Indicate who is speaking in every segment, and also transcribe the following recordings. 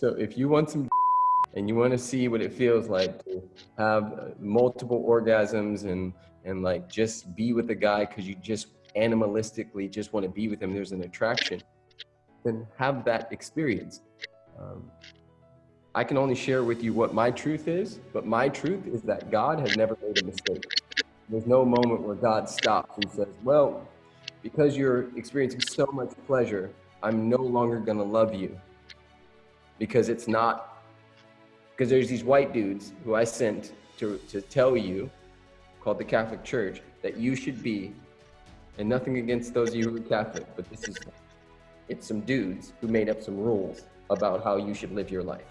Speaker 1: So if you want some and you want to see what it feels like to have uh, multiple orgasms and and like just be with a guy because you just animalistically just want to be with him, there's an attraction, then have that experience. Um, I can only share with you what my truth is, but my truth is that God has never made a mistake. There's no moment where God stops and says, well, because you're experiencing so much pleasure, I'm no longer going to love you because it's not, because there's these white dudes who I sent to, to tell you, called the Catholic Church, that you should be, and nothing against those of you who are Catholic, but this is, it's some dudes who made up some rules about how you should live your life.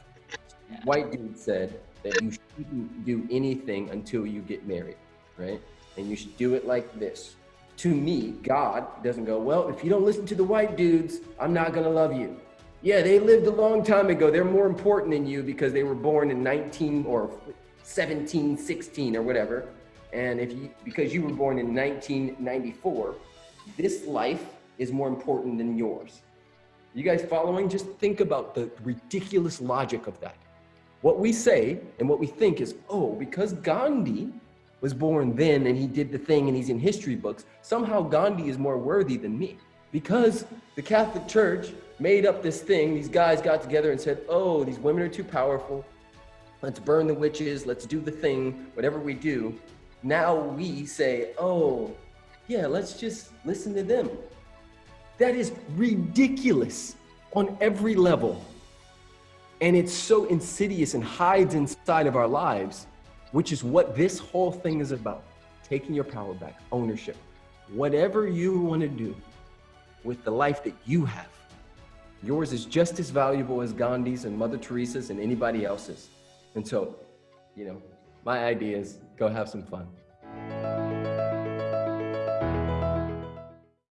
Speaker 1: White dude said that you shouldn't do anything until you get married, right? And you should do it like this to me, God doesn't go, well, if you don't listen to the white dudes, I'm not to love you. Yeah, they lived a long time ago. They're more important than you because they were born in 19 or 17, 16 or whatever. And if you, because you were born in 1994, this life is more important than yours. You guys following? Just think about the ridiculous logic of that. What we say and what we think is, oh, because Gandhi was born then and he did the thing and he's in history books, somehow Gandhi is more worthy than me. Because the Catholic Church made up this thing, these guys got together and said, oh, these women are too powerful. Let's burn the witches. Let's do the thing, whatever we do. Now we say, oh, yeah, let's just listen to them. That is ridiculous on every level. And it's so insidious and hides inside of our lives which is what this whole thing is about. Taking your power back, ownership. Whatever you want to do with the life that you have, yours is just as valuable as Gandhi's and Mother Teresa's and anybody else's. And so, you know, my idea is go have some fun.